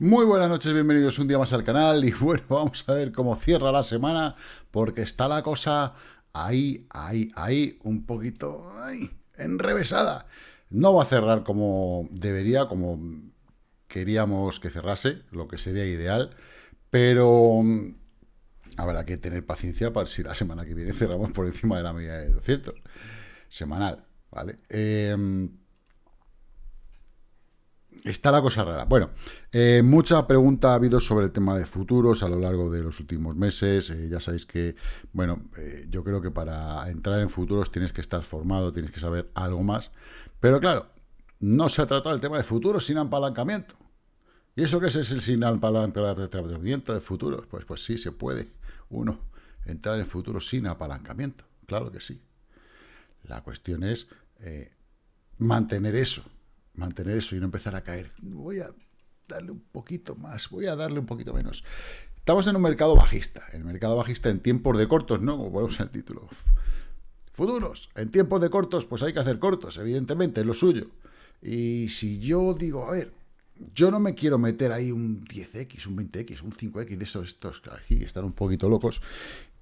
Muy buenas noches, bienvenidos un día más al canal y bueno, vamos a ver cómo cierra la semana porque está la cosa ahí, ahí, ahí, un poquito enrevesada. No va a cerrar como debería, como queríamos que cerrase, lo que sería ideal, pero habrá que tener paciencia para si la semana que viene cerramos por encima de la media de 200, semanal, ¿vale? Eh, Está la cosa rara. Bueno, eh, mucha pregunta ha habido sobre el tema de futuros a lo largo de los últimos meses. Eh, ya sabéis que, bueno, eh, yo creo que para entrar en futuros tienes que estar formado, tienes que saber algo más. Pero claro, no se ha tratado el tema de futuros sin apalancamiento. ¿Y eso qué es, el sin apalancamiento de futuros? Pues, pues sí, se puede uno entrar en futuros sin apalancamiento. Claro que sí. La cuestión es mantener eso mantener eso y no empezar a caer. Voy a darle un poquito más, voy a darle un poquito menos. Estamos en un mercado bajista, el mercado bajista en tiempos de cortos, ¿no? Como ponemos el título. Futuros, en tiempos de cortos, pues hay que hacer cortos, evidentemente, es lo suyo. Y si yo digo, a ver, yo no me quiero meter ahí un 10X, un 20X, un 5X, de esos estos aquí están un poquito locos,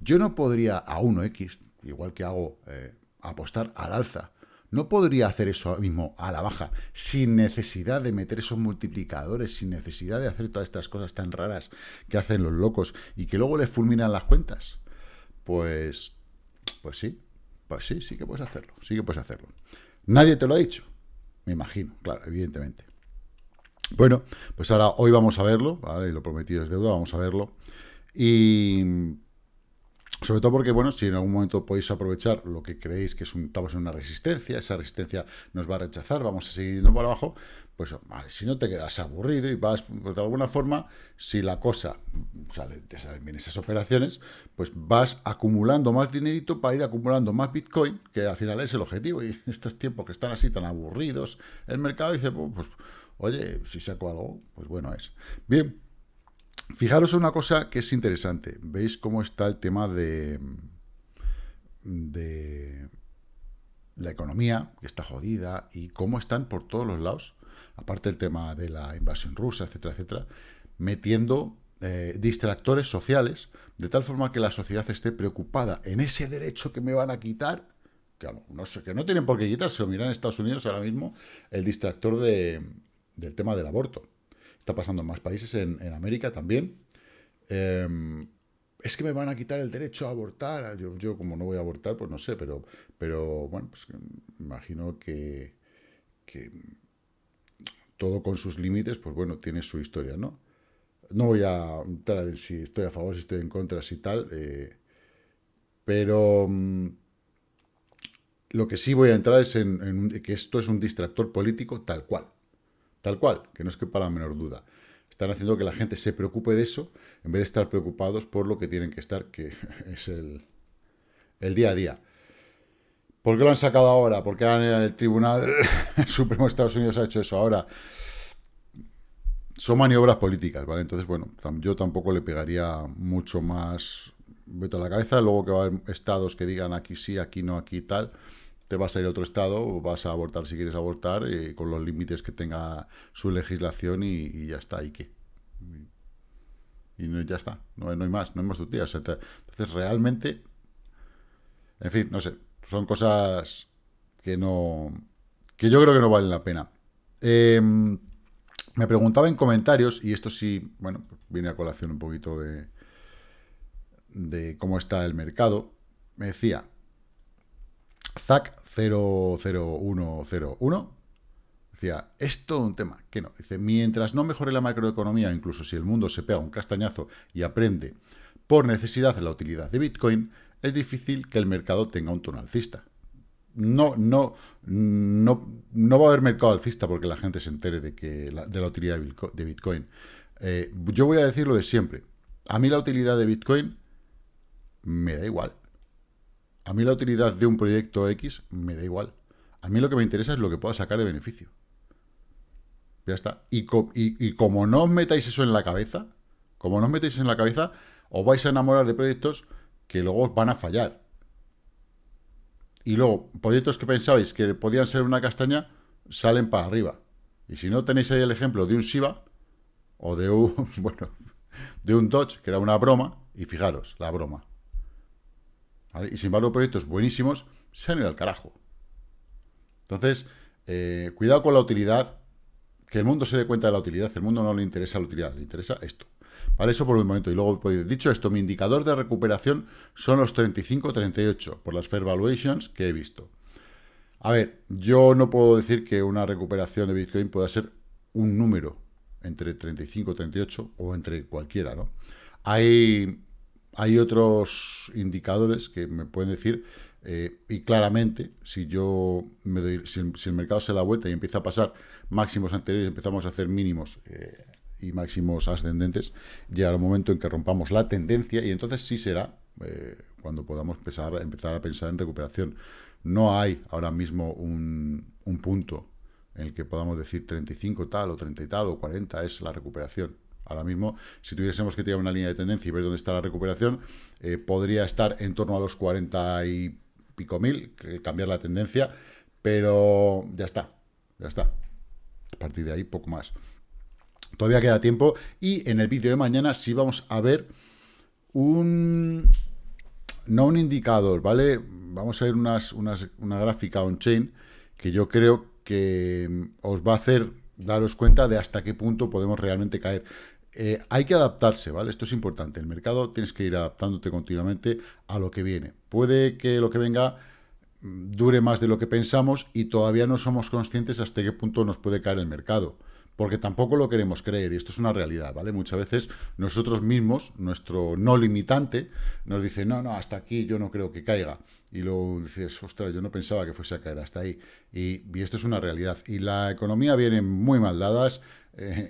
yo no podría a 1X, igual que hago, eh, apostar al alza, no podría hacer eso mismo a la baja, sin necesidad de meter esos multiplicadores, sin necesidad de hacer todas estas cosas tan raras que hacen los locos y que luego les fulminan las cuentas. Pues, pues sí, pues sí, sí que puedes hacerlo, sí que puedes hacerlo. Nadie te lo ha dicho, me imagino, claro, evidentemente. Bueno, pues ahora hoy vamos a verlo, ¿vale? Lo prometido es deuda, vamos a verlo. Y sobre todo porque, bueno, si en algún momento podéis aprovechar lo que creéis que es un, estamos en una resistencia, esa resistencia nos va a rechazar, vamos a seguir yendo para abajo, pues si no te quedas aburrido y vas, pues, de alguna forma, si la cosa sale, te salen bien esas operaciones, pues vas acumulando más dinerito para ir acumulando más Bitcoin, que al final es el objetivo, y estos tiempos que están así tan aburridos, el mercado dice, pues, pues oye, si saco algo, pues bueno es. Bien, Fijaros en una cosa que es interesante. ¿Veis cómo está el tema de, la economía, que está jodida, y cómo están por todos los lados, aparte del tema de la invasión rusa, etcétera, etcétera, metiendo eh, distractores sociales, de tal forma que la sociedad esté preocupada en ese derecho que me van a quitar, que no, sé, que no tienen por qué quitarse, o miran en Estados Unidos ahora mismo el distractor de, del tema del aborto. Está pasando en más países, en, América también. Em, es que me van a quitar el derecho a abortar. Yo, como no voy a abortar, pues no sé, pero, pero bueno, pues imagino que, todo con sus límites, pues bueno, tiene su historia, ¿no? No voy a entrar en si estoy a favor, si estoy en contra, si tal, eh, pero mm, lo que sí voy a entrar es en que esto es un distractor político tal cual. Tal cual, que no es que para la menor duda. Están haciendo que la gente se preocupe de eso, en vez de estar preocupados por lo que tienen que estar, que es el, día a día. ¿Por qué lo han sacado ahora? ¿Por qué el Tribunal Supremo de Estados Unidos ha hecho eso ahora? Son maniobras políticas, ¿vale? Entonces, bueno, yo tampoco le pegaría mucho más veto a la cabeza. Luego que va a haber estados que digan aquí sí, aquí no, aquí tal te vas a ir a otro estado, vas a abortar si quieres abortar, eh, con los límites que tenga su legislación y, ya está, ¿y qué? Y, no, ya está, no, hay más, no hay más tutías. entonces, realmente, en fin, no sé, son cosas que no, que yo creo que no valen la pena. Em, me preguntaba en comentarios, y esto sí, bueno, viene a colación un poquito de, de cómo está el mercado, me decía, ZAC 00101 decía, es todo un tema, que no, dice, mientras no mejore la macroeconomía, incluso si el mundo se pega un castañazo y aprende por necesidad la utilidad de Bitcoin, es difícil que el mercado tenga un tono alcista. No, no, no, no va a haber mercado alcista porque la gente se entere de, que de la utilidad de Bitcoin. Eh, yo voy a decir lo de siempre. A mí la utilidad de Bitcoin me da igual. A mí la utilidad de un proyecto X me da igual. A mí lo que me interesa es lo que pueda sacar de beneficio. Ya está. Y, como no os metáis eso en la cabeza, como no os metáis en la cabeza, os vais a enamorar de proyectos que luego os van a fallar. Y luego, proyectos que pensabais que podían ser una castaña, salen para arriba. Y si no tenéis ahí el ejemplo de un Shiba, o de un, bueno, de un Dodge, que era una broma, y fijaros, la broma. Y sin embargo, proyectos buenísimos se han ido al carajo. Entonces, eh, cuidado con la utilidad, que el mundo se dé cuenta de la utilidad, el mundo no le interesa la utilidad, le interesa esto. ¿Vale? Eso por un momento. Y luego, pues, dicho esto, mi indicador de recuperación son los 35-38, por las Fair Valuations que he visto. A ver, yo no puedo decir que una recuperación de Bitcoin pueda ser un número entre 35 y 38 o entre cualquiera, ¿no? Hay, hay otros indicadores que me pueden decir eh, y claramente, si yo me doy, si el, mercado se da vuelta y empieza a pasar máximos anteriores, empezamos a hacer mínimos eh, y máximos ascendentes, llegará un momento en que rompamos la tendencia y entonces sí será eh, cuando podamos empezar, empezar, a pensar en recuperación. No hay ahora mismo un, un punto en el que podamos decir 35 tal o 30 y tal o 40 es la recuperación. Ahora mismo, si tuviésemos que tirar una línea de tendencia y ver dónde está la recuperación, podría estar en torno a los 40 y pico mil, cambiar la tendencia, pero ya está, ya está. A partir de ahí, poco más. Todavía queda tiempo y en el vídeo de mañana sí vamos a ver un... No un indicador, ¿vale? Vamos a ver unas, una gráfica on-chain que yo creo que os va a hacer daros cuenta de hasta qué punto podemos realmente caer. Eh, hay que adaptarse, ¿vale? Esto es importante. El mercado tienes que ir adaptándote continuamente a lo que viene. Puede que lo que venga mm, dure más de lo que pensamos y todavía no somos conscientes hasta qué punto nos puede caer el mercado. Porque tampoco lo queremos creer, y esto es una realidad, ¿vale? Muchas veces nosotros mismos, nuestro no limitante, nos dice, no, no, hasta aquí yo no creo que caiga. Y luego dices, ostras, yo no pensaba que fuese a caer hasta ahí. Y, y esto es una realidad. Y la economía viene muy mal dadas, eh,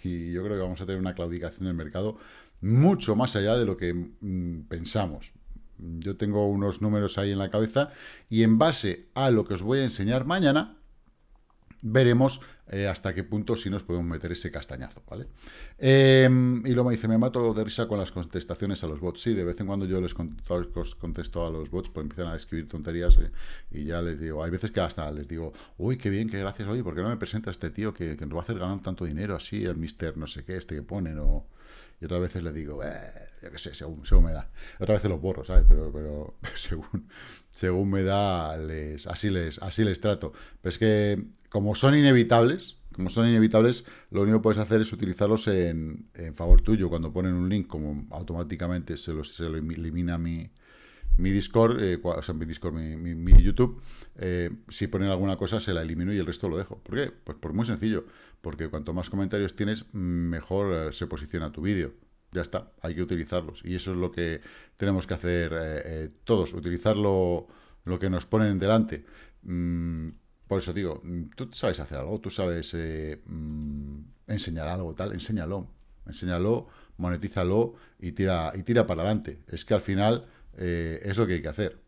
y yo creo que vamos a tener una claudicación del mercado mucho más allá de lo que mm, pensamos. Yo tengo unos números ahí en la cabeza y en base a lo que os voy a enseñar mañana, veremos eh, hasta qué punto si nos podemos meter ese castañazo, ¿vale? Em, y luego me dice, me mato de risa con las contestaciones a los bots. Sí, de vez en cuando yo les contesto, a los bots, pues empiezan a escribir tonterías eh, y ya les digo, hay veces que hasta les digo, uy, qué bien, qué gracias, oye, ¿por qué no me presenta este tío que, nos va a hacer ganar tanto dinero así, el mister no sé qué, este que ponen, o... Y otras veces les digo, eh, yo qué sé, según, según me da. Otras veces los borro, ¿sabes? Pero, pero según, según me da, les, así, les, así les trato. Pero es que, como son inevitables, como son inevitables, lo único que puedes hacer es utilizarlos en, favor tuyo. Cuando ponen un link, como automáticamente se lo, se lo elimina mi, mi Discord, eh, o sea, mi Discord, mi, mi, YouTube, eh, si ponen alguna cosa se la elimino y el resto lo dejo. ¿Por qué? Pues por muy sencillo porque cuanto más comentarios tienes, mejor eh, se posiciona tu vídeo. Ya está, hay que utilizarlos. Y eso es lo que tenemos que hacer todos, utilizar lo, que nos ponen delante. Mm, por eso digo, mm, tú sabes hacer algo, tú sabes mm, enseñar algo, tal, enséñalo. Enséñalo, monetízalo y tira, y tira para adelante. Es que al final es lo que hay que hacer.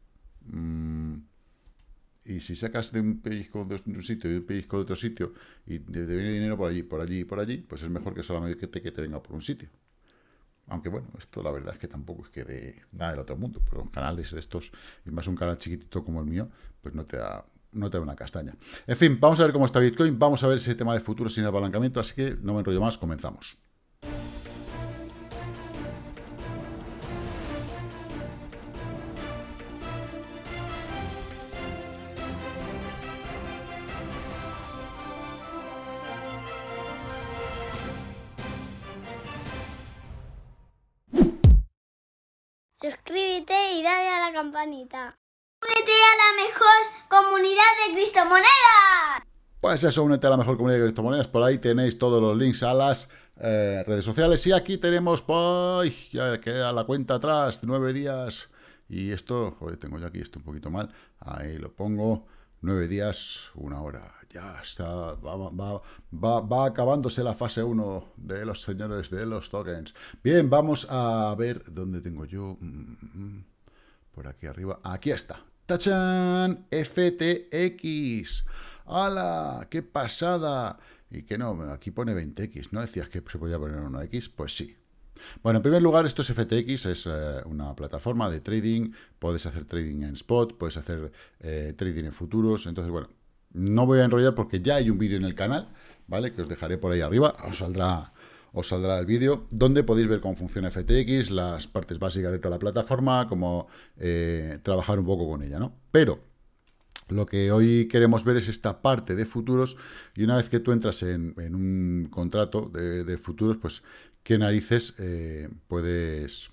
Y si sacas de un pellizco de un sitio y un pellizco de otro sitio y te, viene dinero por allí, por allí y por allí, pues es mejor que solamente que te, que te venga por un sitio. Aunque bueno, esto la verdad es que tampoco es que de nada del otro mundo, pero canales de estos, y más un canal chiquitito como el mío, pues no te da, no te da una castaña. En fin, vamos a ver cómo está Bitcoin, vamos a ver ese tema de futuro sin apalancamiento, así que no me enrollo más, comenzamos. Campanita. Únete a la mejor comunidad de criptomonedas. Pues eso, únete a la mejor comunidad de criptomonedas. Por ahí tenéis todos los links a las eh, redes sociales. Y aquí tenemos, pues, ya queda la cuenta atrás, nueve días. Y esto, joder, tengo yo aquí esto un poquito mal. Ahí lo pongo. Nueve días, una hora. Ya está, va, va, acabándose la fase 1 de los señores de los tokens. Bien, vamos a ver dónde tengo yo. Mm, mm, por aquí arriba. Aquí está. ¡Tachan! FTX. ¡Hala! ¡Qué pasada! Y que no, aquí pone 20X. ¿No decías que se podía poner 1X? Pues sí, bueno, en primer lugar, esto es FTX, es eh, una plataforma de trading, puedes hacer trading en spot, puedes hacer eh, trading en futuros, entonces, bueno, no voy a enrollar porque ya hay un vídeo en el canal, ¿vale? Que os dejaré por ahí arriba, os saldrá, os saldrá el vídeo, donde podéis ver cómo funciona FTX, las partes básicas de toda la plataforma, cómo eh, trabajar un poco con ella, ¿no? Pero lo que hoy queremos ver es esta parte de futuros y una vez que tú entras en, un contrato de, futuros, pues qué narices eh, puedes,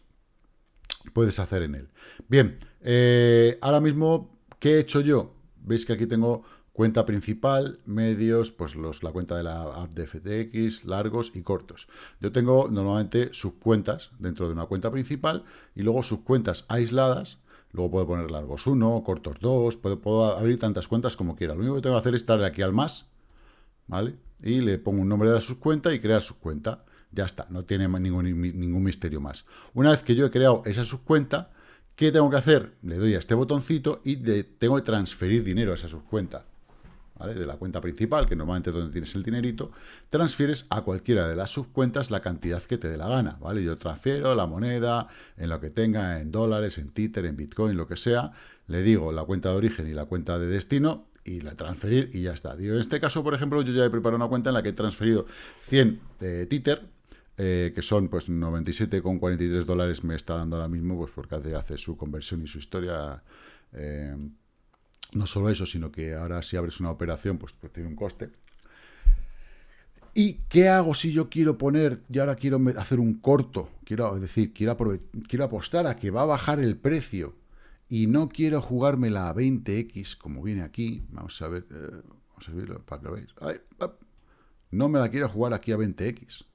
puedes hacer en él. Bien, eh, ahora mismo, ¿qué he hecho yo? Veis que aquí tengo cuenta principal, medios, pues los, la cuenta de la app de FTX, largos y cortos. Yo tengo normalmente subcuentas dentro de una cuenta principal y luego subcuentas aisladas Luego puedo poner largos 1, cortos 2, puedo, abrir tantas cuentas como quiera. Lo único que tengo que hacer es darle aquí al más, ¿vale? Y le pongo un nombre de la subcuenta y crear subcuenta. Ya está, no tiene ningún, ningún misterio más. Una vez que yo he creado esa subcuenta, ¿qué tengo que hacer? Le doy a este botoncito y le tengo que transferir dinero a esa subcuenta de la cuenta principal, que normalmente es donde tienes el dinerito, transfieres a cualquiera de las subcuentas la cantidad que te dé la gana, ¿vale? Yo transfiero la moneda en lo que tenga, en dólares, en Tether, en Bitcoin, lo que sea, le digo la cuenta de origen y la cuenta de destino, y la transferir y ya está. En este caso, por ejemplo, yo ya he preparado una cuenta en la que he transferido 100 de Tether, eh, que son pues 97,43 dólares me está dando ahora mismo, pues porque hace, hace su conversión y su historia eh, no solo eso, sino que ahora si abres una operación, pues, pues, tiene un coste. ¿Y qué hago si yo quiero poner, y ahora quiero hacer un corto, quiero decir, quiero, quiero apostar a que va a bajar el precio y no quiero jugármela a 20x, como viene aquí, vamos a ver, eh, vamos a verlo para que lo veáis. no me la quiero jugar aquí a 20x,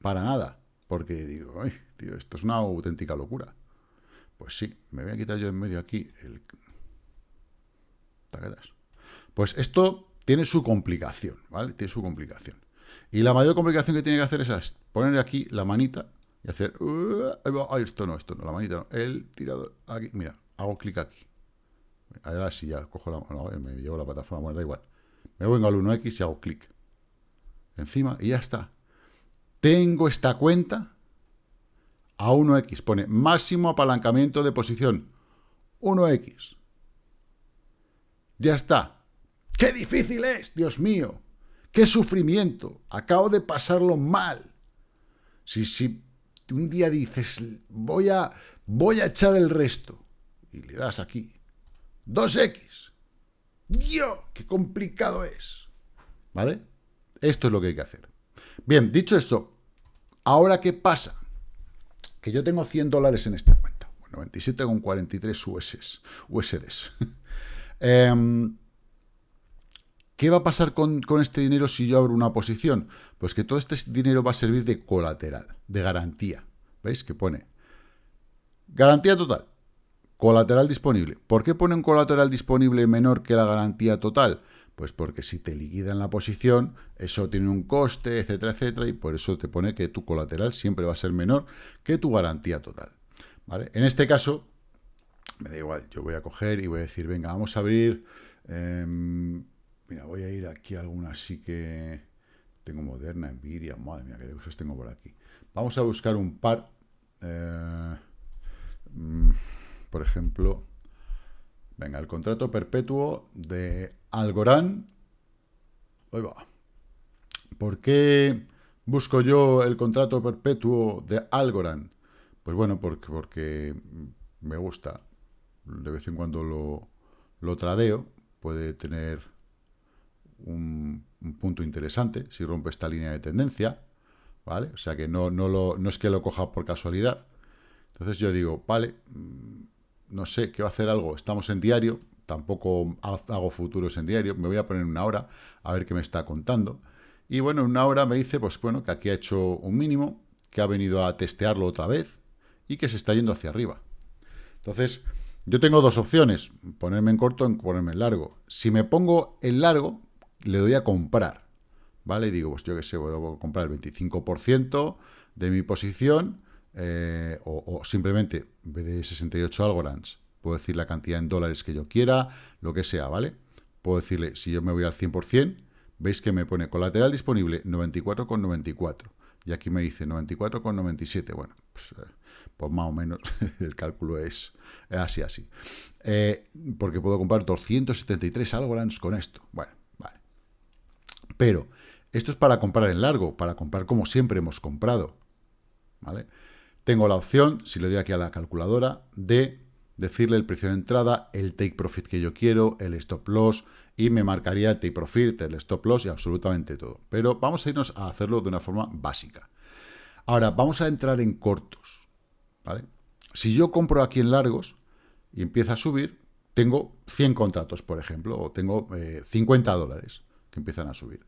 para nada, porque digo, tío, esto es una auténtica locura. Pues sí, me voy a quitar yo en medio aquí el, pues esto tiene su complicación, ¿vale? Tiene su complicación. Y la mayor complicación que tiene que hacer es poner aquí la manita y hacer... Ay, esto no, esto no, la manita no. El tirador aquí, mira, hago clic aquí. Ahora sí, ya cojo la... No, me llevo la plataforma, bueno, da igual. Me vengo al 1X y hago clic. Encima y ya está. Tengo esta cuenta a 1X. Pone máximo apalancamiento de posición. 1X. Ya está. ¡Qué difícil es, Dios mío! ¡Qué sufrimiento! Acabo de pasarlo mal. Si, si un día dices, voy a, voy a echar el resto, y le das aquí, 2x. ¡Dios! ¡Qué complicado es! ¿Vale? Esto es lo que hay que hacer. Bien, dicho esto, ¿ahora qué pasa? Que yo tengo 100 dólares en esta cuenta. 97,43 USDs. USDs. Em, ¿Qué va a pasar con, este dinero si yo abro una posición? Pues que todo este dinero va a servir de colateral, de garantía. ¿Veis? Que pone garantía total, colateral disponible. ¿Por qué pone un colateral disponible menor que la garantía total? Pues porque si te liquidan la posición, eso tiene un coste, etcétera, etcétera, y por eso te pone que tu colateral siempre va a ser menor que tu garantía total. ¿Vale? En este caso, me da igual, yo voy a coger y voy a decir, venga, vamos a abrir, em, mira, voy a ir aquí a alguna así que tengo Moderna, Nvidia, madre mía, qué cosas tengo por aquí. Vamos a buscar un par, eh, mm, por ejemplo, venga, el contrato perpetuo de Algorand, ahí va. ¿Por qué busco yo el contrato perpetuo de Algorand? Pues bueno, porque, porque me gusta de vez en cuando lo, lo tradeo, puede tener un, punto interesante si rompe esta línea de tendencia, ¿vale? O sea que no, no, lo, no es que lo coja por casualidad. Entonces yo digo, vale, mm, no sé, ¿qué va a hacer algo? Estamos en diario, tampoco hago futuros en diario, me voy a poner una hora a ver qué me está contando. Y bueno, en una hora me dice, pues bueno, que aquí ha hecho un mínimo, que ha venido a testearlo otra vez y que se está yendo hacia arriba. Entonces, yo tengo dos opciones, ponerme en corto o ponerme en largo. Si me pongo en largo, le doy a comprar, ¿vale? Y digo, pues yo qué sé, voy a comprar el 25% de mi posición, eh, o, simplemente, en vez de 68 algorans, puedo decir la cantidad en dólares que yo quiera, lo que sea, ¿vale? Puedo decirle, si yo me voy al 100%, veis que me pone colateral disponible 94,94. Y aquí me dice 94,97. Bueno, pues, eh, pues más o menos el cálculo es, así, así. Eh, porque puedo comprar 273 Algorand con esto. Bueno, vale. Pero Esto es para comprar en largo, para comprar como siempre hemos comprado. ¿Vale? Tengo la opción, si le doy aquí a la calculadora, de decirle el precio de entrada, el take profit que yo quiero, el stop loss, y me marcaría el take profit, el stop loss y absolutamente todo. Pero vamos a irnos a hacerlo de una forma básica. Ahora, vamos a entrar en cortos. Si yo compro aquí en largos y empieza a subir, tengo 100 contratos, por ejemplo, o tengo 50 eh, dólares que empiezan a subir.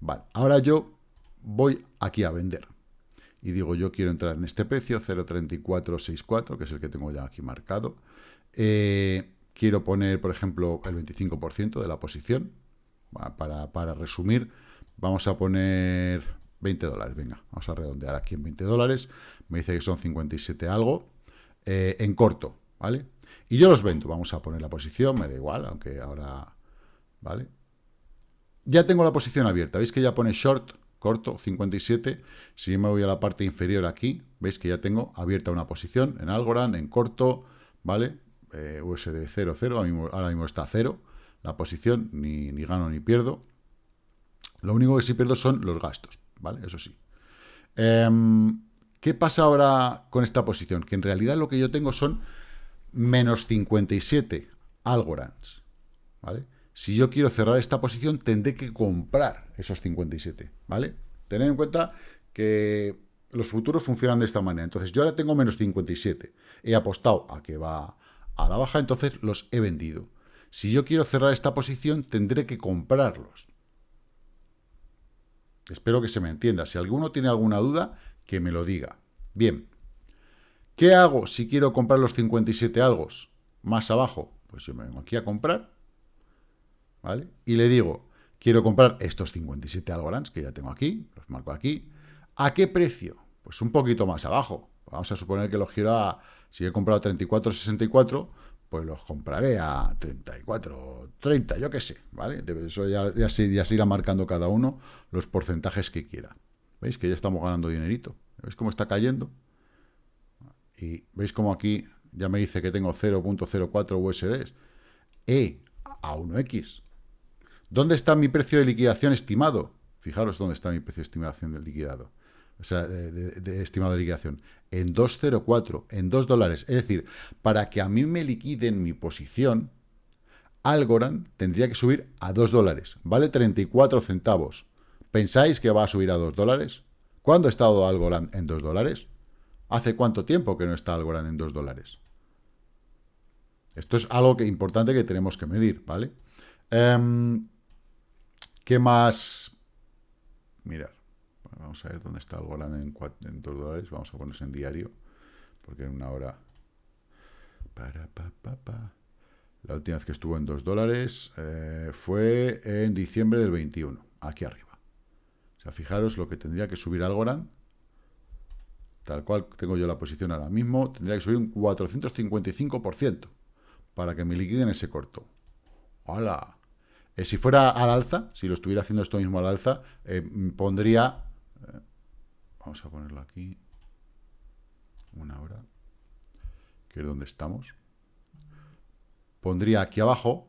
Vale, ahora yo voy aquí a vender y digo, yo quiero entrar en este precio, 0.3464, que es el que tengo ya aquí marcado. Eh, quiero poner, por ejemplo, el 25% de la posición. Para, para, resumir, vamos a poner 20 dólares. Venga, vamos a redondear aquí en 20 dólares. Me dice que son 57 algo. Eh, en corto, ¿vale? Y yo los vendo. Vamos a poner la posición, me da igual, aunque ahora... ¿Vale? Ya tengo la posición abierta. ¿Veis que ya pone short corto, 57. Si me voy a la parte inferior aquí, veis que ya tengo abierta una posición en Algorand, en corto, ¿vale? Eh, USD 0, 0, ahora mismo, está 0 la posición, ni, ni, gano ni pierdo. Lo único que sí pierdo son los gastos, ¿vale? Eso sí. Em, ¿Qué pasa ahora con esta posición? Que en realidad lo que yo tengo son menos 57 Algorands, ¿vale? Si yo quiero cerrar esta posición, tendré que comprar esos 57, ¿vale? Tener en cuenta que los futuros funcionan de esta manera. Entonces, yo ahora tengo menos 57. He apostado a que va a la baja, entonces los he vendido. Si yo quiero cerrar esta posición, tendré que comprarlos. Espero que se me entienda. Si alguno tiene alguna duda, que me lo diga. Bien. ¿Qué hago si quiero comprar los 57 algos más abajo? Pues yo me vengo aquí a comprar ¿vale? Y le digo, quiero comprar estos 57 algorans que ya tengo aquí, los marco aquí. ¿A qué precio? Pues un poquito más abajo. Vamos a suponer que los quiero a, si he comprado 34,64, pues los compraré a 34, 30, yo qué sé, ¿vale? Eso ya, se, irá marcando cada uno los porcentajes que quiera. ¿Veis que ya estamos ganando dinerito? ¿Veis cómo está cayendo? Y veis cómo aquí ya me dice que tengo 0.04 USDs. E a 1X. ¿Dónde está mi precio de liquidación estimado? Fijaros dónde está mi precio de estimación del liquidado. O sea, de, estimado de liquidación. En 2,04, en 2 dólares. Es decir, para que a mí me liquiden mi posición, Algorand tendría que subir a 2 dólares. Vale 34 centavos. ¿Pensáis que va a subir a 2 dólares? ¿Cuándo ha estado Algorand en 2 dólares? ¿Hace cuánto tiempo que no está Algorand en 2 dólares? Esto es algo que, importante que tenemos que medir, ¿vale? Em, ¿Qué más? Mirar. Vamos a ver dónde está el Golan en, en 2 dólares. Vamos a ponerse en diario. Porque en una hora... Para, pa, pa, pa. La última vez que estuvo en 2 dólares eh, fue en diciembre del 21. Aquí arriba. O sea, fijaros lo que tendría que subir Algorand. Tal cual tengo yo la posición ahora mismo. Tendría que subir un 455% para que me liquiden ese corto. ¡Hala! Eh, si fuera al alza, si lo estuviera haciendo esto mismo al alza, eh, pondría... Eh, vamos a ponerlo aquí. Una hora. Que es donde estamos. Pondría aquí abajo,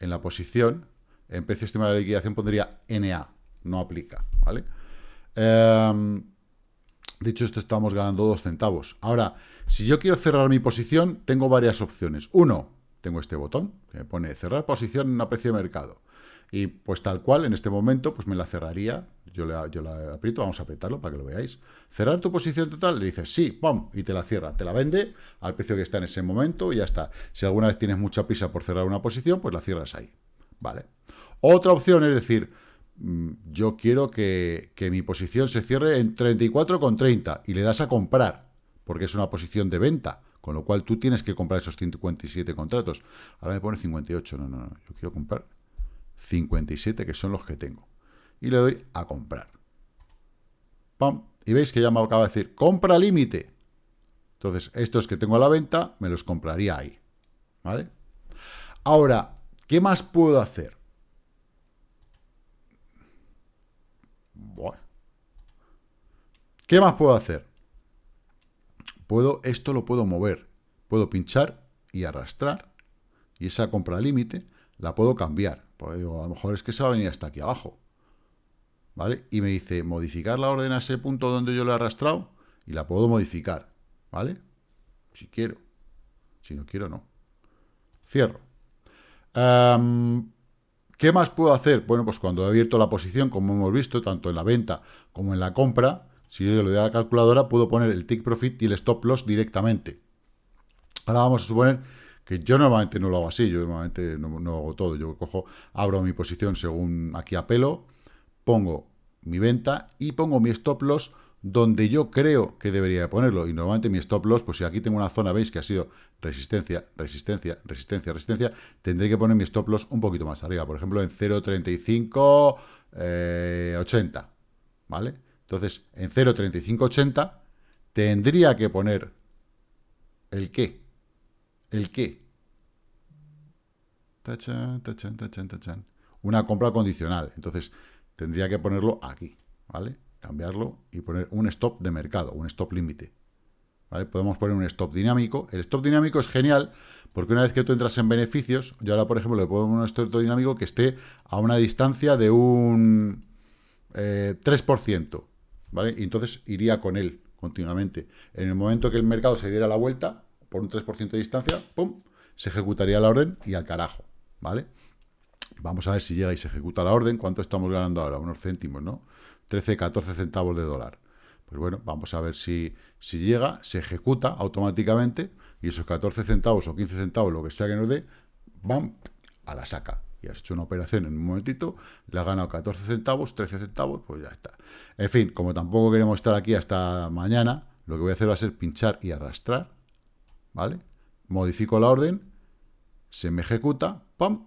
en la posición, en precio estimado de liquidación, pondría NA. No aplica, ¿vale? Em, dicho esto, estamos ganando dos centavos. Ahora, si yo quiero cerrar mi posición, tengo varias opciones. Uno, tengo este botón que me pone cerrar posición a precio de mercado. Y pues tal cual, en este momento, pues me la cerraría. Yo la, yo aprieto, vamos a apretarlo para que lo veáis. Cerrar tu posición total, le dices sí, ¡pum! Y te la cierra. Te la vende al precio que está en ese momento y ya está. Si alguna vez tienes mucha prisa por cerrar una posición, pues la cierras ahí. ¿Vale? Otra opción es decir, mm, yo quiero que, que mi posición se cierre en 34,30 y le das a comprar, porque es una posición de venta. Con lo cual tú tienes que comprar esos 57 contratos. Ahora me pone 58. No, no, no. Yo quiero comprar 57, que son los que tengo. Y le doy a comprar. Y veis que ya me acaba de decir, compra límite. Entonces, estos que tengo a la venta, me los compraría ahí. ¿Vale? Ahora, ¿qué más puedo hacer? Bueno. ¿Qué más puedo hacer? puedo, esto lo puedo mover. Puedo pinchar y arrastrar. Y esa compra límite la puedo cambiar. Digo, a lo mejor es que se va a venir hasta aquí abajo. ¿vale? Y me dice, modificar la orden a ese punto donde yo lo he arrastrado, y la puedo modificar, ¿vale? Si quiero. Si no quiero, no. Cierro. ¿Qué más puedo hacer? Bueno, pues cuando he abierto la posición, como hemos visto, tanto en la venta como en la compra, si yo le doy a la calculadora, puedo poner el tick profit y el stop loss directamente. Ahora vamos a suponer que yo normalmente no lo hago así, yo normalmente no, hago todo. Yo cojo, abro mi posición según aquí apelo, pongo mi venta y pongo mi stop loss donde yo creo que debería ponerlo. Y normalmente mi stop loss, pues si aquí tengo una zona, veis que ha sido resistencia, resistencia, resistencia, resistencia, tendré que poner mi stop loss un poquito más arriba. Por ejemplo, en 0.3580, eh, ¿vale? Entonces, en 0.3580 tendría que poner el qué. ¿El qué? Una compra condicional. Entonces, tendría que ponerlo aquí, ¿vale? cambiarlo y poner un stop de mercado, un stop límite. ¿Vale? Podemos poner un stop dinámico. El stop dinámico es genial porque una vez que tú entras en beneficios, yo ahora, por ejemplo, le pongo un stop dinámico que esté a una distancia de un 3%. Eh, ¿vale? Y entonces iría con él continuamente. En el momento que el mercado se diera la vuelta, por un 3% de distancia, ¡pum! Se ejecutaría la orden y al carajo. ¿Vale? Vamos a ver si llega y se ejecuta la orden. ¿Cuánto estamos ganando ahora? Unos céntimos, ¿no? 13, 14 centavos de dólar. Pues bueno, vamos a ver si, si llega, se ejecuta automáticamente y esos 14 centavos o 15 centavos, lo que sea que nos dé, van a la saca. Y has hecho una operación en un momentito, le ha ganado 14 centavos, 13 centavos, pues ya está. En fin, como tampoco queremos estar aquí hasta mañana, lo que voy a hacer va a ser pinchar y arrastrar, ¿vale? Modifico la orden, se me ejecuta, ¡pam!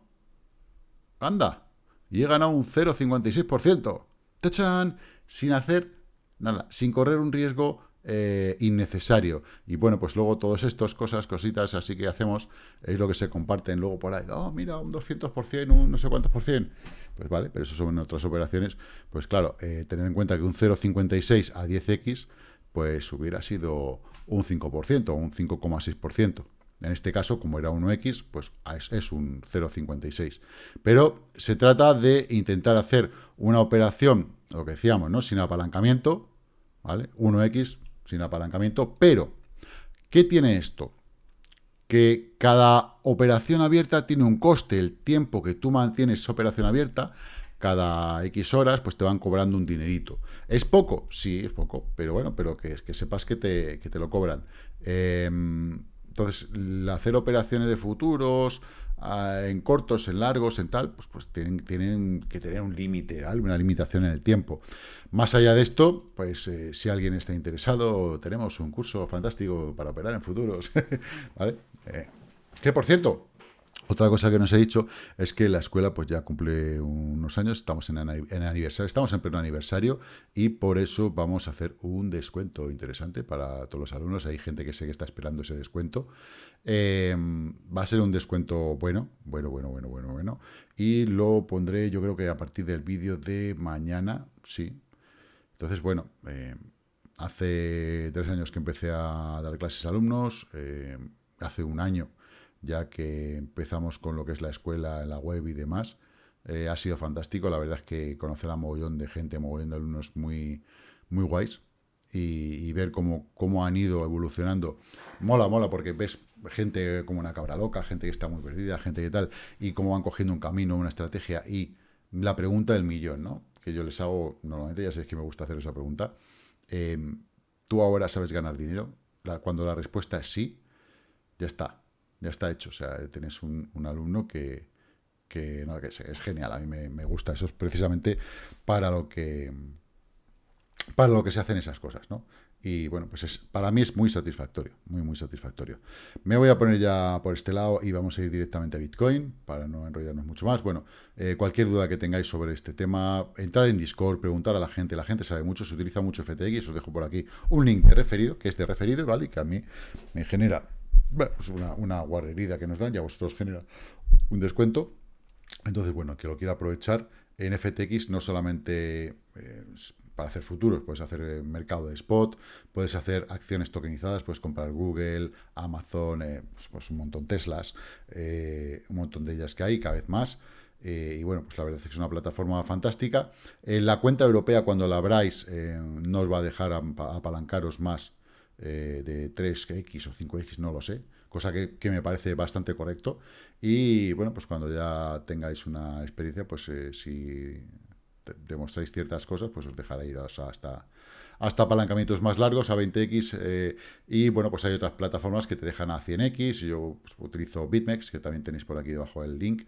¡Anda! Y he ganado un 0,56%. ¡Tachan! Sin hacer nada, sin correr un riesgo eh, innecesario. Y bueno, pues luego todas estas cosas, cositas así que hacemos, es lo que se comparten luego por ahí. Oh, mira, un 200%, un no sé cuántos por cien. Pues vale, pero eso son otras operaciones. Pues claro, eh, tener en cuenta que un 0,56 a 10x, pues hubiera sido un 5%, un 5,6%. En este caso, como era 1x, pues es, un 0,56. Pero se trata de intentar hacer una operación, lo que decíamos, ¿no? Sin apalancamiento, ¿vale? 1x sin apalancamiento, pero ¿qué tiene esto? Que cada operación abierta tiene un coste, el tiempo que tú mantienes esa operación abierta, cada X horas, pues te van cobrando un dinerito. ¿Es poco? Sí, es poco, pero bueno, pero que, que sepas que te, que te lo cobran. Eh, entonces, hacer operaciones de futuros ah, en cortos, en largos, en tal, pues, pues tienen, tienen que tener un límite, una limitación en el tiempo. Más allá de esto, pues eh, si alguien está interesado, tenemos un curso fantástico para operar en futuros. ¿Vale? Eh, que por cierto, otra cosa que nos he dicho es que la escuela pues ya cumple unos años, estamos en, aniversario, estamos en pleno aniversario y por eso vamos a hacer un descuento interesante para todos los alumnos. Hay gente que sé que está esperando ese descuento. Em, va a ser un descuento bueno, bueno, bueno, bueno, bueno, bueno. Y lo pondré yo creo que a partir del vídeo de mañana, sí. Entonces, bueno, em, hace tres años que empecé a dar clases a alumnos, em, hace un año ya que empezamos con lo que es la escuela, la web y demás. Eh, ha sido fantástico, la verdad es que conocer a mogollón de gente, mogollón de alumnos muy, muy guays y, ver cómo, cómo han ido evolucionando. Mola, mola, porque ves gente como una cabra loca, gente que está muy perdida, gente que tal, y cómo van cogiendo un camino, una estrategia y la pregunta del millón, ¿no? Que yo les hago, normalmente ya sabéis que me gusta hacer esa pregunta. Em, ¿Tú ahora sabes ganar dinero? cuando la respuesta es sí, ya está ya está hecho. O sea, tenés un, alumno que, que, no, que es, genial. A mí me, gusta. Eso es precisamente para lo que para lo que se hacen esas cosas, ¿no? Y bueno, pues es, para mí es muy satisfactorio, muy, muy satisfactorio. Me voy a poner ya por este lado y vamos a ir directamente a Bitcoin para no enrollarnos mucho más. Bueno, eh, cualquier duda que tengáis sobre este tema, entrar en Discord, preguntar a la gente. La gente sabe mucho, se utiliza mucho FTX. Os dejo por aquí un link de referido, que es de referido, ¿vale? Y que a mí me genera pues una, una guarrería que nos dan, ya vosotros genera un descuento. Entonces, bueno, que lo quiera aprovechar, en FTX no solamente eh, para hacer futuros, puedes hacer eh, mercado de spot, puedes hacer acciones tokenizadas, puedes comprar Google, Amazon, eh, pues, pues, un montón Teslas, un montón de ellas que hay, cada vez más. y bueno, pues la verdad es que es una plataforma fantástica. La cuenta europea, cuando la abráis, no os va a dejar apalancaros más de 3X o 5X, no lo sé cosa que, me parece bastante correcto. Y bueno, pues cuando ya tengáis una experiencia, pues eh, si demostráis ciertas cosas, pues os dejará ir hasta, hasta apalancamientos más largos, a 20x, eh, y bueno, pues hay otras plataformas que te dejan a 100x, yo pues, utilizo BitMEX, que también tenéis por aquí debajo el link,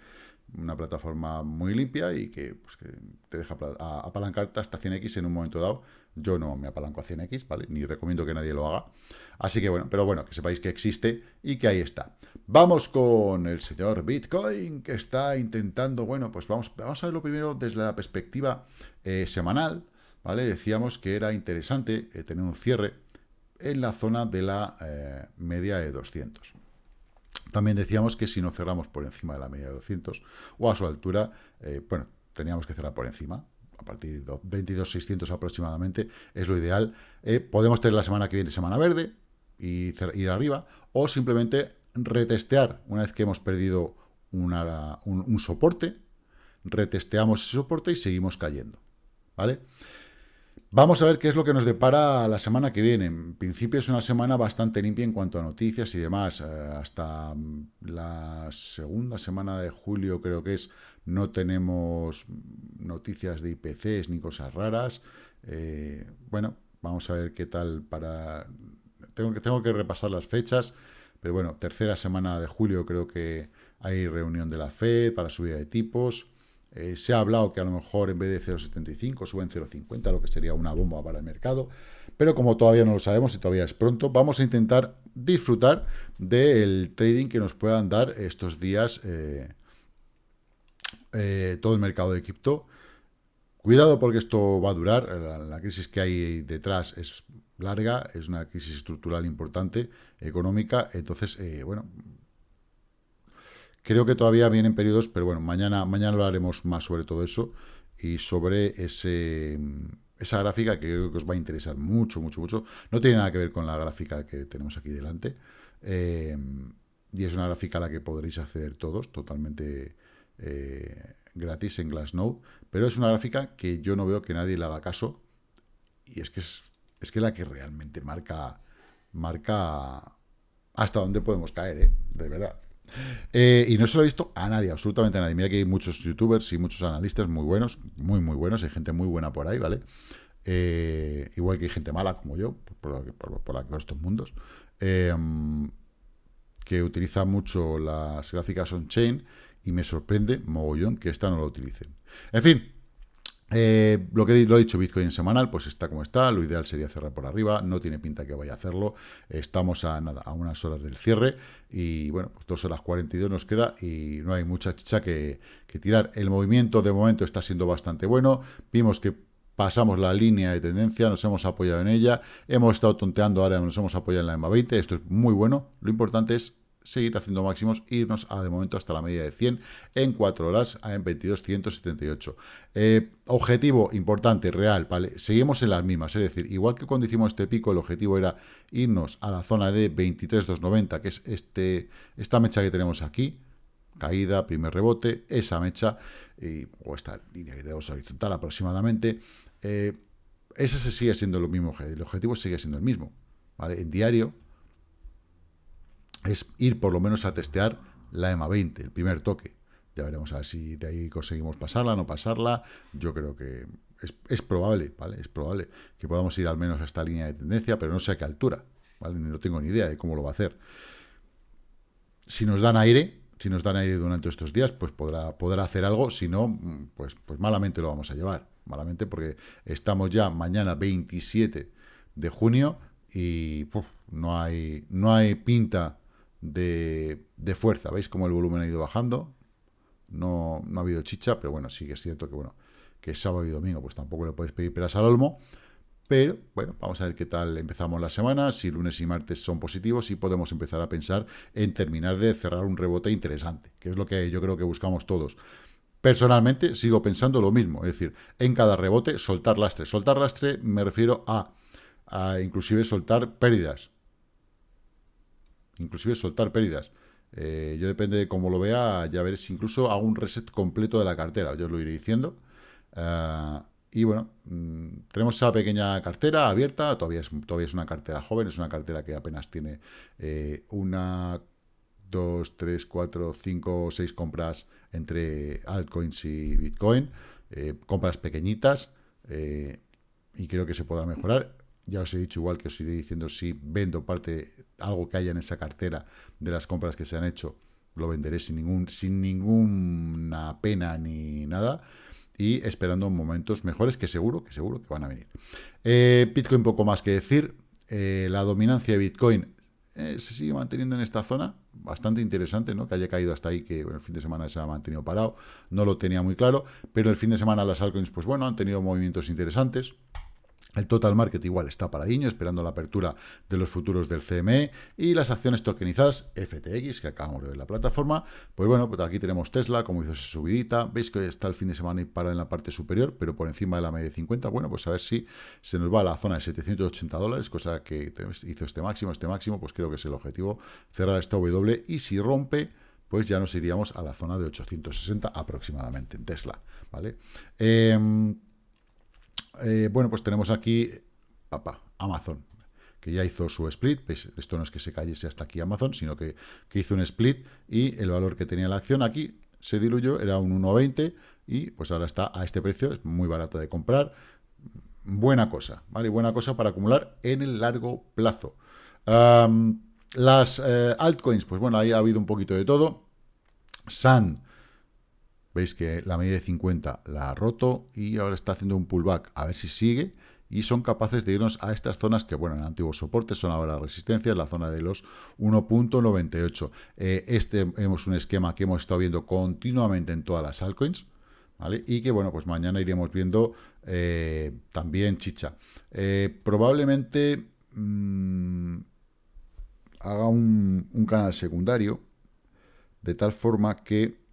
una plataforma muy limpia y que, pues, te deja apalancarte hasta 100x en un momento dado, yo no me apalanco a 100x, ¿vale? Ni recomiendo que nadie lo haga. Así que bueno, pero bueno, que sepáis que existe y que ahí está. Vamos con el señor Bitcoin, que está intentando, bueno, pues vamos, vamos a verlo primero desde la perspectiva eh, semanal, ¿vale? Decíamos que era interesante eh, tener un cierre en la zona de la eh, media de 200. También decíamos que si no cerramos por encima de la media de 200 o a su altura, bueno, teníamos que cerrar por encima, a partir de 22.600 aproximadamente, es lo ideal. Eh, podemos tener la semana que viene semana verde y ir arriba, o simplemente retestear una vez que hemos perdido un, soporte, retesteamos ese soporte y seguimos cayendo. ¿Vale? Vamos a ver qué es lo que nos depara la semana que viene. En principio es una semana bastante limpia en cuanto a noticias y demás. Eh, hasta la segunda semana de julio creo que es, no tenemos noticias de IPCs ni cosas raras. Eh, bueno, vamos a ver qué tal para... Tengo que, tengo que repasar las fechas, pero bueno, tercera semana de julio creo que hay reunión de la FED para subida de tipos. Eh, se ha hablado que a lo mejor en vez de 0,75 suben 0,50, lo que sería una bomba para el mercado. Pero como todavía no lo sabemos y todavía es pronto, vamos a intentar disfrutar del trading que nos puedan dar estos días eh, eh, todo el mercado de cripto. Cuidado porque esto va a durar, la, crisis que hay detrás es larga, es una crisis estructural importante, económica, entonces, bueno, Creo que todavía vienen periodos, pero bueno, mañana, mañana hablaremos más sobre todo eso y sobre ese, esa gráfica que creo que os va a interesar mucho, mucho, mucho. No tiene nada que ver con la gráfica que tenemos aquí delante. Eh, y es una gráfica a la que podréis acceder todos, totalmente eh, gratis en Glassnode. Pero es una gráfica que yo no veo que nadie le haga caso. Y es que es, es que la que realmente marca, marca hasta dónde podemos caer, ¿eh? de verdad. Eh, y no se lo he visto a nadie, absolutamente a nadie. Mira que hay muchos youtubers y muchos analistas muy buenos, muy, muy buenos. Hay gente muy buena por ahí, ¿vale? Eh, igual que hay gente mala como yo, por, por, estos mundos, eh, que utiliza mucho las gráficas on-chain y me sorprende, mogollón, que esta no lo utilicen. En fin, eh, lo que lo he dicho, Bitcoin semanal, pues está como está, lo ideal sería cerrar por arriba, no tiene pinta que vaya a hacerlo, estamos a nada, a unas horas del cierre, y bueno, pues dos horas 42 nos queda, y no hay mucha chicha que, tirar. El movimiento de momento está siendo bastante bueno, vimos que pasamos la línea de tendencia, nos hemos apoyado en ella, hemos estado tonteando, ahora nos hemos apoyado en la EMA 20, esto es muy bueno, lo importante es seguir haciendo máximos, irnos a de momento hasta la media de 100 en 4 horas en 22.178. Eh, objetivo importante, real, ¿vale? Seguimos en las mismas, es decir, igual que cuando hicimos este pico, el objetivo era irnos a la zona de 23.290, que es este, esta mecha que tenemos aquí, caída, primer rebote, esa mecha, y, o esta línea que tenemos horizontal aproximadamente, eh, ese se sigue siendo lo mismo, el objetivo sigue siendo el mismo. En diario, es ir por lo menos a testear la EMA 20, el primer toque. Ya veremos a ver si de ahí conseguimos pasarla, no pasarla. Yo creo que es, probable, ¿vale? Es probable que podamos ir al menos a esta línea de tendencia, pero no sé a qué altura, ¿vale? No tengo ni idea de cómo lo va a hacer. Si nos dan aire, si nos dan aire durante estos días, pues podrá, podrá hacer algo, si no, pues, pues malamente lo vamos a llevar. Malamente porque estamos ya mañana 27 de junio y no, hay, no hay pinta de, fuerza. ¿Veis cómo el volumen ha ido bajando? No, no ha habido chicha, pero bueno, sí que es cierto que bueno, que sábado y domingo, pues tampoco le podéis pedir peras al olmo. Pero, bueno, vamos a ver qué tal empezamos la semana, si lunes y martes son positivos y podemos empezar a pensar en terminar de cerrar un rebote interesante, que es lo que yo creo que buscamos todos. Personalmente sigo pensando lo mismo, es decir, en cada rebote soltar lastre. Soltar lastre me refiero a, a inclusive soltar pérdidas inclusive soltar pérdidas. Eh, yo depende de cómo lo vea, ya veré si incluso hago un reset completo de la cartera, yo os lo iré diciendo. Eh, y bueno, mm, tenemos esa pequeña cartera abierta, todavía es, todavía es una cartera joven, es una cartera que apenas tiene eh, una, dos, tres, cuatro, cinco, seis compras entre altcoins y Bitcoin, compras pequeñitas, y creo que se podrá mejorar. Ya os he dicho, igual que os iré diciendo, si vendo parte, algo que haya en esa cartera de las compras que se han hecho, lo venderé sin, ningún, sin ninguna pena ni nada y esperando momentos mejores que seguro, que seguro que van a venir. Eh, Bitcoin poco más que decir. Eh, la dominancia de Bitcoin eh, se sigue manteniendo en esta zona, bastante interesante, ¿no? Que haya caído hasta ahí, que el fin de semana se ha mantenido parado, no lo tenía muy claro, pero el fin de semana las altcoins, pues bueno, han tenido movimientos interesantes, el total market igual está paradiño, esperando la apertura de los futuros del CME y las acciones tokenizadas FTX, que acabamos de ver la plataforma. Pues bueno, pues aquí tenemos Tesla, como hizo esa subidita. Veis que está el fin de semana y para en la parte superior, pero por encima de la media de 50. Bueno, pues a ver si se nos va a la zona de 780 dólares, cosa que hizo este máximo. Este máximo, pues creo que es el objetivo, cerrar esta W. Y si rompe, pues ya nos iríamos a la zona de 860 aproximadamente en Tesla, ¿vale? Eh, eh, bueno, pues tenemos aquí papá, Amazon, que ya hizo su split. Esto no es que se cayese hasta aquí Amazon, sino que, hizo un split y el valor que tenía la acción aquí se diluyó, era un 1,20 y pues ahora está a este precio, es muy barato de comprar. Buena cosa, ¿vale? Buena cosa para acumular en el largo plazo. las eh, altcoins, pues bueno, ahí ha habido un poquito de todo. Sun Veis que la media de 50 la ha roto y ahora está haciendo un pullback. A ver si sigue. Y son capaces de irnos a estas zonas que, bueno, en antiguos soportes son ahora resistencias, la zona de los 1.98. Eh, este es un esquema que hemos estado viendo continuamente en todas las altcoins. ¿Vale? Y que, bueno, pues mañana iremos viendo eh, también chicha. Eh, probablemente mm, haga un, un canal secundario de tal forma que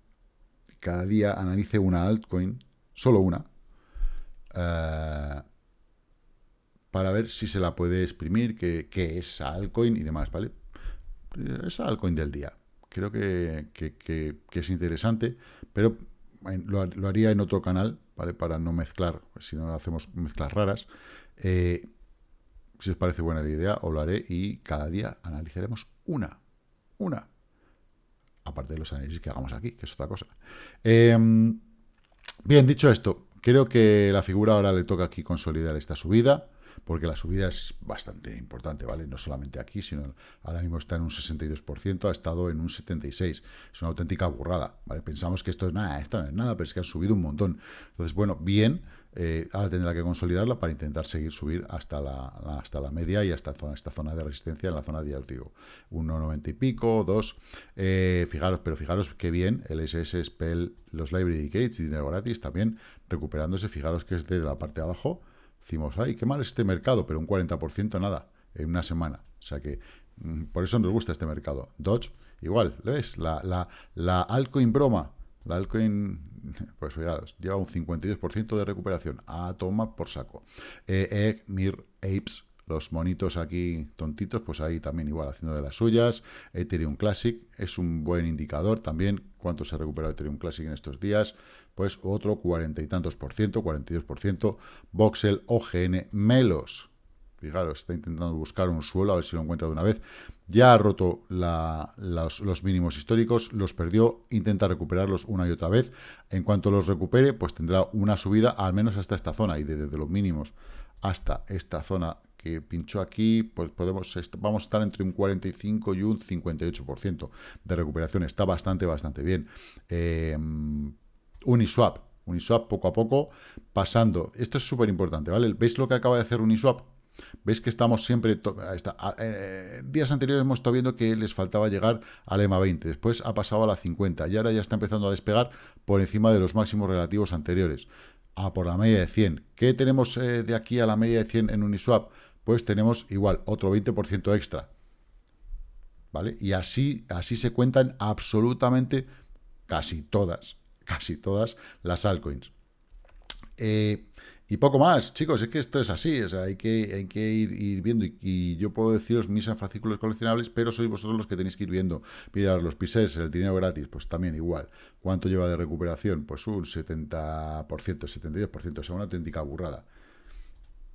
cada día analice una altcoin, solo una, eh, para ver si se la puede exprimir, qué, es altcoin y demás, ¿vale? Esa altcoin del día. Creo que, es interesante, pero lo, haría en otro canal, ¿vale? Para no mezclar, si no hacemos mezclas raras. Eh, si os parece buena la idea, os lo haré y cada día analizaremos una. Una aparte de los análisis que hagamos aquí, que es otra cosa. Em, bien, dicho esto, creo que la figura ahora le toca aquí consolidar esta subida, porque la subida es bastante importante, ¿vale? No solamente aquí, sino ahora mismo está en un 62%, ha estado en un 76%. Es una auténtica burrada, ¿vale? Pensamos que esto es nada, esto no es nada, pero es que han subido un montón. Entonces, bueno, bien, eh, ahora tendrá que consolidarla para intentar seguir subir hasta la, hasta la media y hasta zona, esta zona de resistencia en la zona de digo 1,90 y pico, 2. Eh, fijaros, pero fijaros qué bien el SS Spell, los Library Gates y dinero gratis también recuperándose. Fijaros que es de la parte de abajo. Decimos, ay, qué mal es este mercado, pero un 40% nada en una semana. O sea que mm, por eso nos gusta este mercado. Dodge, igual, ¿ves? La, la, la altcoin broma, la altcoin pues fijaros, lleva un 52% de recuperación. A toma por saco. Eh, Egg, Mir, Apes, los monitos aquí tontitos, pues ahí también igual haciendo de las suyas. Ethereum Classic es un buen indicador también. ¿Cuánto se ha recuperado Ethereum Classic en estos días? Pues otro cuarenta y tantos por ciento, 42 por ciento. Voxel, OGN, Melos. Fijaros, está intentando buscar un suelo, a ver si lo encuentra de una vez. Ya ha roto los, mínimos históricos, los perdió, intenta recuperarlos una y otra vez. En cuanto los recupere, pues tendrá una subida al menos hasta esta zona y desde los mínimos hasta esta zona que pinchó aquí, pues podemos vamos a estar entre un 45 y un 58% de recuperación. Está bastante, bastante bien. Eh, Uniswap, Uniswap poco a poco pasando. Esto es súper importante, ¿vale? ¿Veis lo que acaba de hacer Uniswap? Veis que estamos siempre... Eh, días anteriores hemos estado viendo que les faltaba llegar al EMA 20, después ha pasado a la 50 y ahora ya está empezando a despegar por encima de los máximos relativos anteriores. A por la media de 100. ¿Qué tenemos eh, de aquí a la media de 100 en Uniswap? Pues tenemos igual, otro 20% extra. ¿Vale? Y así, así se cuentan absolutamente casi todas, casi todas las altcoins. Eh, Y poco más, chicos, es que esto es así, o sea, hay que, hay que ir, viendo, y, yo puedo deciros mis fascículos coleccionables, pero sois vosotros los que tenéis que ir viendo. Mirar los pises, el dinero gratis, pues también igual. ¿Cuánto lleva de recuperación? Pues un 70%, 72%, o sea, una auténtica burrada.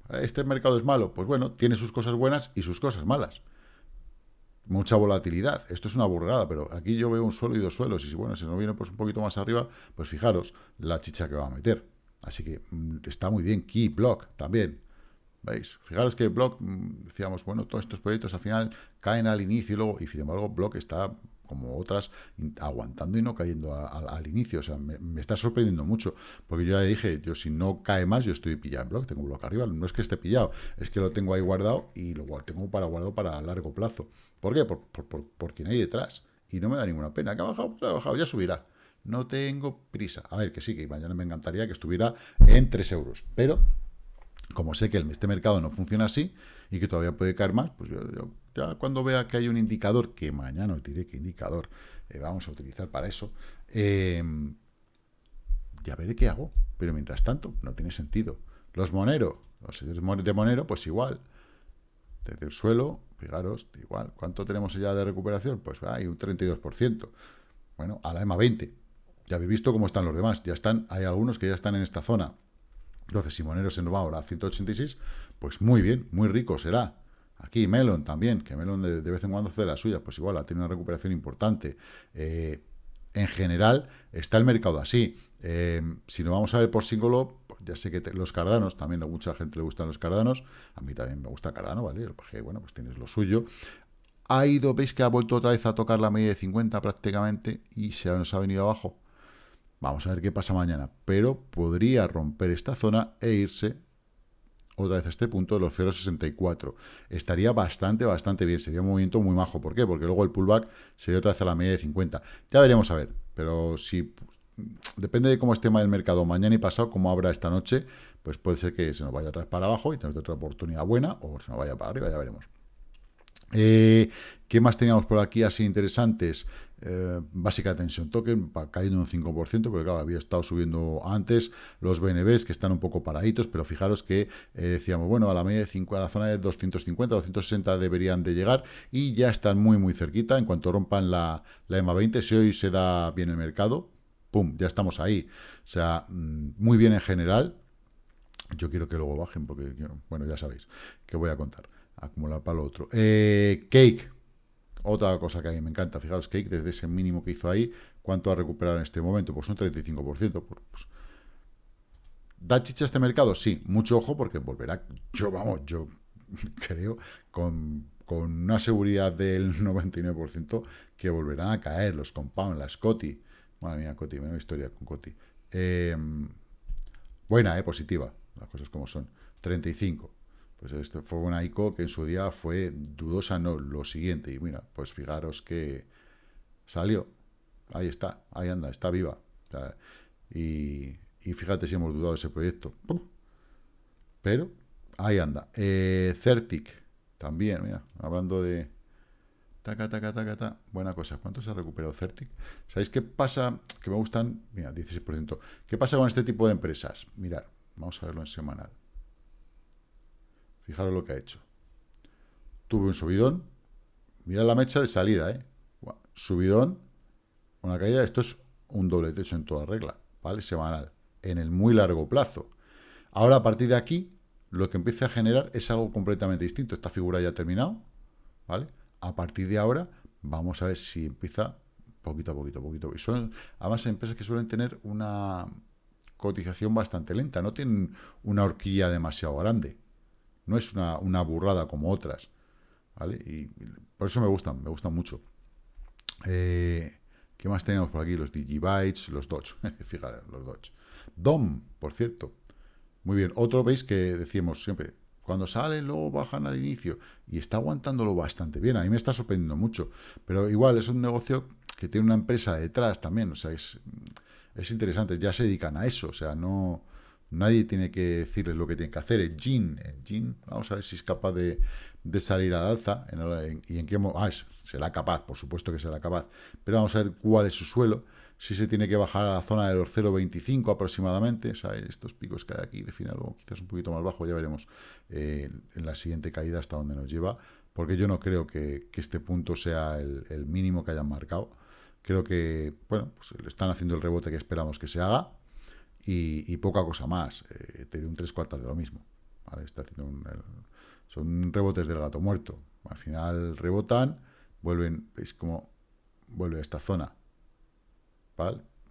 ¿Este mercado es malo? Pues bueno, tiene sus cosas buenas y sus cosas malas. Mucha volatilidad. Esto es una burrada, pero aquí yo veo un suelo y dos suelos, y si bueno, si no viene pues un poquito más arriba, pues fijaros la chicha que va a meter. Así que mm, está muy bien. Key, Block, también. ¿Veis? Fijaros que Block, mm, decíamos, bueno, todos estos proyectos al final caen al inicio y luego, y sin embargo, Block está como otras, aguantando y no cayendo al inicio. O sea, me, está sorprendiendo mucho, porque yo ya dije, yo si no cae más, yo estoy pillado en Block, tengo Block arriba, no es que esté pillado, es que lo tengo ahí guardado y lo tengo para guardado para largo plazo. ¿Por qué? Por, por, por, por quien hay detrás. Y no me da ninguna pena. Que ha bajado, pues ha bajado, ya subirá. No tengo prisa. A ver, que sí, que mañana me encantaría que estuviera en 3 euros. Pero, como sé que este mercado no funciona así y que todavía puede caer más, pues yo, ya cuando vea que hay un indicador, que mañana os diré qué indicador eh, vamos a utilizar para eso, eh, ya veré qué hago. Pero mientras tanto, no tiene sentido. Los moneros, los señores de monero, pues igual. Desde el suelo, fijaros, igual. ¿Cuánto tenemos ya de recuperación? Pues hay un 32%. Bueno, a la EMA 20. Ya habéis visto cómo están los demás. Ya están, hay algunos que ya están en esta zona. Entonces, si Monero se nos va ahora a 186, pues muy bien, muy rico será. Aquí Melon también, que Melon de, vez en cuando hace la suya, pues igual, ha tenido una recuperación importante. Eh, en general, está el mercado así. Eh, si nos vamos a ver por símbolo, pues ya sé que los cardanos, también a mucha gente le gustan los cardanos, a mí también me gusta cardano, ¿vale? Porque, bueno, pues tienes lo suyo ha ido, veis que ha vuelto otra vez a tocar la media de 50 prácticamente y se nos ha venido abajo. Vamos a ver qué pasa mañana. Pero podría romper esta zona e irse otra vez a este punto de los 0,64. Estaría bastante, bastante bien. Sería un movimiento muy majo. ¿Por qué? Porque luego el pullback sería otra vez a la media de 50. Ya veremos a ver. Pero si depende de cómo esté el mercado mañana y pasado, como abra esta noche, pues puede ser que se nos vaya otra vez para abajo y tener otra oportunidad buena o se nos vaya para arriba, ya veremos. Eh, ¿Qué más teníamos por aquí así interesantes? Eh, básica tensión token, cayendo un 5%, pero claro, había estado subiendo antes, los BNBs que están un poco paraditos, pero fijaros que eh, decíamos, bueno, a la media de 5, a la zona de 250, 260 deberían de llegar y ya están muy, muy cerquita, en cuanto rompan la, la EMA 20, si hoy se da bien el mercado, pum, ya estamos ahí, o sea, mm, muy bien en general, yo quiero que luego bajen, porque, bueno, ya sabéis que voy a contar acumular para lo otro. Eh, cake, otra cosa que a mí me encanta, fijaros, Cake, desde ese mínimo que hizo ahí, ¿cuánto ha recuperado en este momento? Pues un 35%. Pues, ¿Da chicha este mercado? Sí, mucho ojo porque volverá, yo vamos, yo creo, con, una seguridad del 99% que volverán a caer los compound, las COTI. Madre mía, COTI, menos historia con COTI. Em, buena, eh, positiva, las cosas como son. 35. Pues esto fue una ICO que en su día fue dudosa, no, lo siguiente. Y mira, pues fijaros que salió. Ahí está, ahí anda, está viva. y, fíjate si hemos dudado de ese proyecto. Pero ahí anda. Eh, Certic, también, mira, hablando de... Taca, taca, taca, taca. Buena cosa. ¿Cuánto se ha recuperado Certic? ¿Sabéis qué pasa? Que me gustan, mira, 16%. ¿Qué pasa con este tipo de empresas? Mirad, vamos a verlo en semanal. Fijaros lo que ha hecho. Tuve un subidón. Mira la mecha de salida, ¿eh? Subidón, una caída. Esto es un doble techo en toda regla, ¿vale? Semanal. En el muy largo plazo. Ahora, a partir de aquí, lo que empieza a generar es algo completamente distinto. Esta figura ya ha terminado, ¿vale? A partir de ahora, vamos a ver si empieza poquito a poquito, poquito. Y son, además, empresas que suelen tener una cotización bastante lenta, no tienen una horquilla demasiado grande no es una, burrada como otras, ¿vale? Y por eso me gustan, me gustan mucho. Eh, ¿Qué más tenemos por aquí? Los Digibytes, los Dodge, fíjate, los Dodge. DOM, por cierto. Muy bien, otro veis que decíamos siempre, cuando salen luego bajan al inicio y está aguantándolo bastante bien, a mí me está sorprendiendo mucho, pero igual es un negocio que tiene una empresa detrás también, o sea, es, es interesante, ya se dedican a eso, o sea, no, Nadie tiene que decirles lo que tienen que hacer. El Jin, el vamos a ver si es capaz de, de salir al alza y en qué ah, será capaz, por supuesto que será capaz, pero vamos a ver cuál es su suelo, si se tiene que bajar a la zona de los 0,25 aproximadamente, estos picos que hay aquí define algo quizás un poquito más bajo, ya veremos eh, en la siguiente caída hasta dónde nos lleva, porque yo no creo que, este punto sea el, mínimo que hayan marcado, creo que, bueno, pues están haciendo el rebote que esperamos que se haga, y, poca cosa más, eh, un tres cuartas de lo mismo, está haciendo un, son rebotes del gato muerto, al final rebotan, vuelven, veis cómo vuelve a esta zona,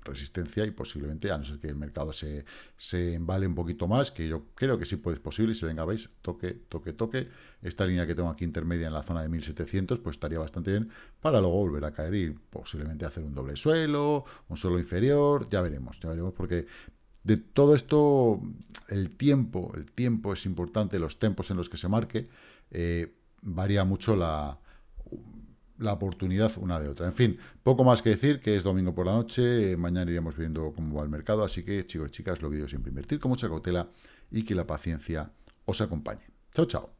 resistencia y posiblemente, a no ser que el mercado se, se embale un poquito más, que yo creo que sí puede ser posible, y si venga, veis, toque, toque, toque, esta línea que tengo aquí intermedia en la zona de 1700, pues estaría bastante bien para luego volver a caer y posiblemente hacer un doble suelo, un suelo inferior, ya veremos, ya veremos, porque de todo esto, el tiempo, el tiempo es importante, los tiempos en los que se marque, eh, varía mucho la la oportunidad una de otra. En fin, poco más que decir, que es domingo por la noche, mañana iremos viendo cómo va el mercado, así que chicos y chicas, lo que siempre, invertir con mucha cautela y que la paciencia os acompañe. Chao, chao.